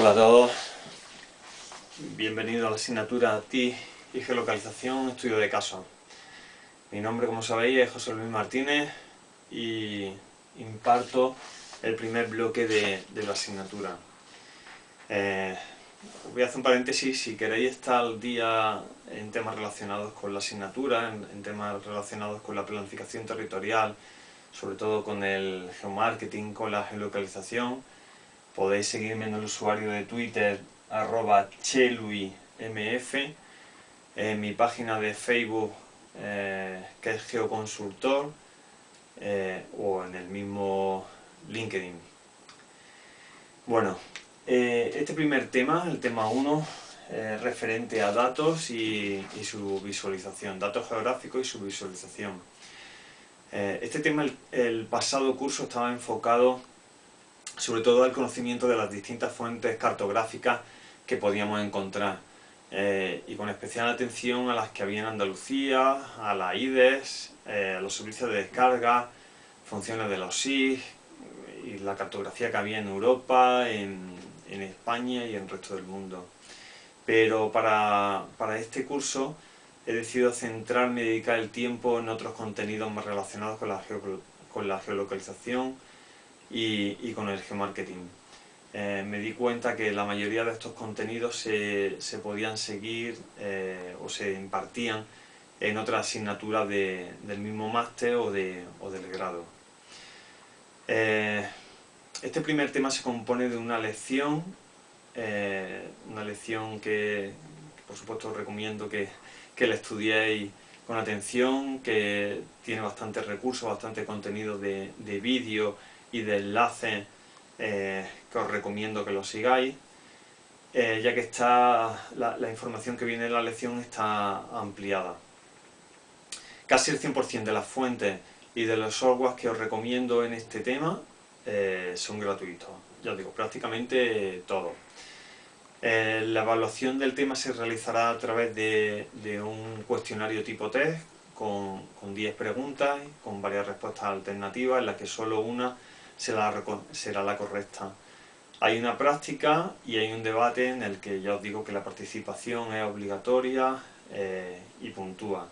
Hola a todos, bienvenido a la asignatura TI y Geolocalización, Estudio de Casos. Mi nombre, como sabéis, es José Luis Martínez y imparto el primer bloque de, la asignatura. Eh, voy a hacer un paréntesis, si queréis estar al día en temas relacionados con la asignatura, en temas relacionados con la planificación territorial, sobre todo con el geomarketing, con la geolocalización, Podéis seguirme en el usuario de Twitter arroba cheluimf, en mi página de Facebook eh, que es Geoconsultor eh, o en el mismo LinkedIn. Bueno, eh, este primer tema, el tema 1, es referente a datos y, su visualización, datos geográficos y su visualización. este tema, el pasado curso estaba enfocado sobre todo al conocimiento de las distintas fuentes cartográficas que podíamos encontrar eh, y con especial atención a las que había en Andalucía, a la IDES, eh, a los servicios de descarga, funciones de los SIG y la cartografía que había en Europa, en, España y en el resto del mundo. Pero para, este curso he decidido centrarme y dedicar el tiempo en otros contenidos más relacionados con la, con la geolocalización, y, con el geomarketing. Eh, me di cuenta que la mayoría de estos contenidos se, podían seguir eh, o se impartían en otras asignaturas del mismo máster o, del grado. Eh, este primer tema se compone de una lección, una lección que, por supuesto recomiendo que, que la estudiéis con atención, que tiene bastantes recursos, bastante contenido de, de vídeo y de enlaces eh, que os recomiendo que lo sigáis, eh, ya que está la, información que viene en la lección está ampliada. Casi el 100% de las fuentes y de los softwares que os recomiendo en este tema eh, son gratuitos, ya os digo, prácticamente todo. la evaluación del tema se realizará a través de, un cuestionario tipo test con, con 10 preguntas, con varias respuestas alternativas, en las que solo una será la, correcta. Hay una práctica y hay un debate en el que ya os digo que la participación es obligatoria eh, y puntúa.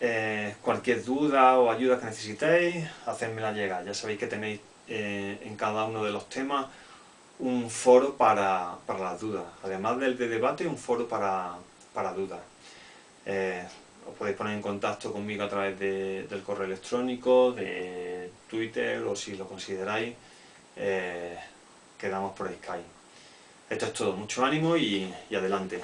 Eh, cualquier duda o ayuda que necesitéis, hacérmela llegar. Ya sabéis que tenéis eh, en cada uno de los temas un foro para, las dudas. Además del de debate, un foro para, para dudas os podéis poner en contacto conmigo a través del correo electrónico, de Twitter o si lo consideráis, eh, quedamos por Skype. Esto es todo, mucho ánimo y adelante.